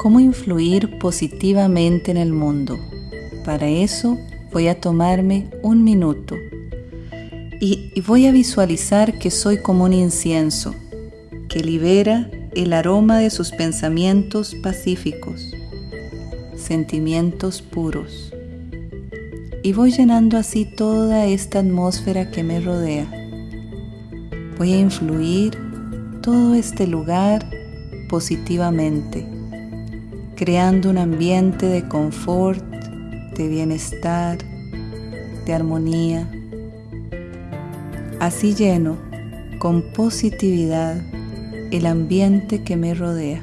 cómo influir positivamente en el mundo. Para eso voy a tomarme un minuto y, y voy a visualizar que soy como un incienso que libera el aroma de sus pensamientos pacíficos, sentimientos puros. Y voy llenando así toda esta atmósfera que me rodea. Voy a influir todo este lugar positivamente, creando un ambiente de confort, de bienestar, de armonía. Así lleno con positividad el ambiente que me rodea.